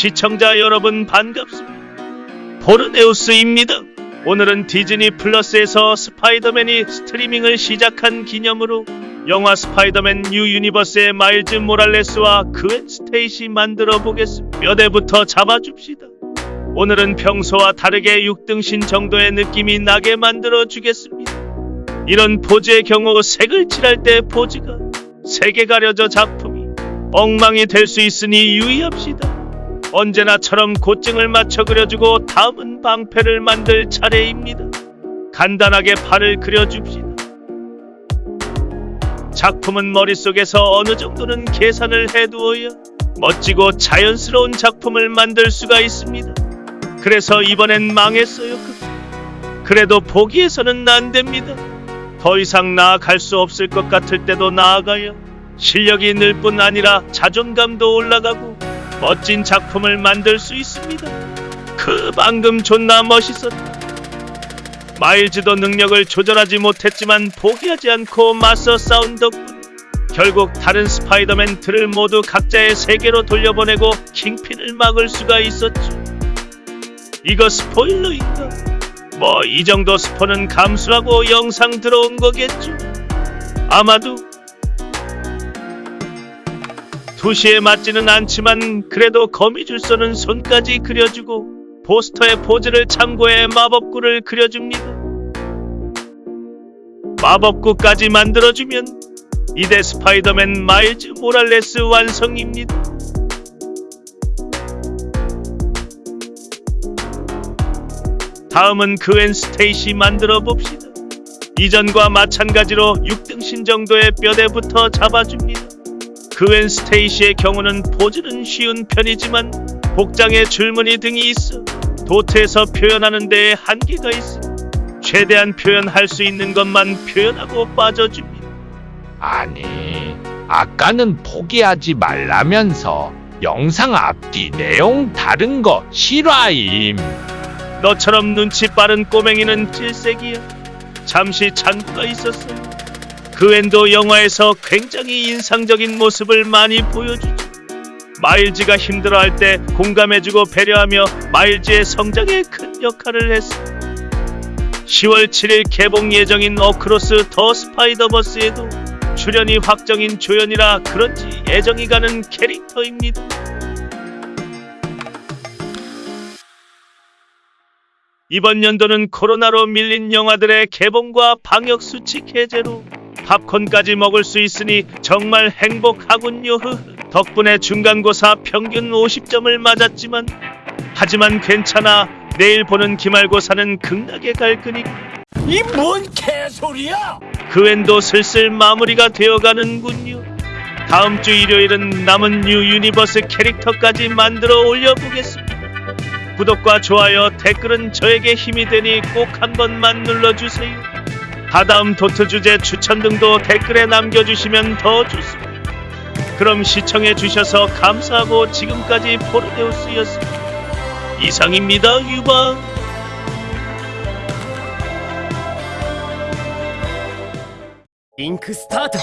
시청자 여러분 반갑습니다. 포르네우스입니다. 오늘은 디즈니 플러스에서 스파이더맨이 스트리밍을 시작한 기념으로 영화 스파이더맨 뉴 유니버스의 마일즈 모랄레스와 그웬 스테이시 만들어 보겠습니다. 뼈대부터 잡아줍시다. 오늘은 평소와 다르게 6등신 정도의 느낌이 나게 만들어 주겠습니다. 이런 포즈의 경우 색을 칠할 때 포즈가 색에 가려져 작품이 엉망이 될 수 있으니 유의합시다. 언제나처럼 고증을 맞춰 그려주고 다음은 방패를 만들 차례입니다. 간단하게 팔을 그려줍시다. 작품은 머릿속에서 어느 정도는 계산을 해두어야 멋지고 자연스러운 작품을 만들 수가 있습니다. 그래서 이번엔 망했어요. 그- 그래도 포기해서는 안 됩니다. 더 이상 나아갈 수 없을 것 같을 때도 나아가야 실력이 늘 뿐 아니라 자존감도 올라가고 멋진 작품을 만들 수 있습니다. 그 방금 존나 멋있었다. 마일즈도 능력을 조절하지 못했지만 포기하지 않고 맞서 싸운 덕분 결국 다른 스파이더맨들을 모두 각자의 세계로 돌려보내고 킹핀을 막을 수가 있었죠. 이거 스포일러인가? 뭐 이 정도 스포는 감수하고 영상 들어온 거겠죠. 아마도 2시에 맞지는 않지만 그래도 거미줄 쏘는 손까지 그려주고 포스터의 포즈를 참고해 마법구를 그려줍니다. 마법구까지 만들어주면 이대 스파이더맨 마일즈 모랄레스 완성입니다. 다음은 그웬 스테이시 만들어 봅시다. 이전과 마찬가지로 6등신 정도의 뼈대부터 잡아줍니다. 그웬 스테이시의 경우는 포즈는 쉬운 편이지만 복장에 줄무늬 등이 있어 도트에서 표현하는 데에 한계가 있어 최대한 표현할 수 있는 것만 표현하고 빠져줍니다. 아니, 아까는 포기하지 말라면서 영상 앞뒤 내용 다른 거 실화임. 너처럼 눈치 빠른 꼬맹이는 질색이야. 잠시 잔고가 있었어요. 그웬도 영화에서 굉장히 인상적인 모습을 많이 보여주죠. 마일즈가 힘들어할 때 공감해주고 배려하며 마일즈의 성장에 큰 역할을 했어. 10월 7일 개봉 예정인 어크로스 더 스파이더버스에도 출연이 확정인 조연이라 그런지 애정이 가는 캐릭터입니다. 이번 연도는 코로나로 밀린 영화들의 개봉과 방역 수칙 해제로 팝콘까지 먹을 수 있으니 정말 행복하군요. 덕분에 중간고사 평균 50점을 맞았지만 하지만 괜찮아. 내일 보는 기말고사는 극락에 갈 거니까. 이뭔 개소리야! 그웬도 슬슬 마무리가 되어가는군요. 다음 주 일요일은 남은 뉴 유니버스 캐릭터까지 만들어 올려보겠습니다. 구독과 좋아요, 댓글은 저에게 힘이 되니 꼭 한 번만 눌러주세요. 다다음 도트 주제 추천 등도 댓글에 남겨주시면 더 좋습니다. 그럼 시청해주셔서 감사하고 지금까지 포르네우스였습니다. 이상입니다, 유방. Link start!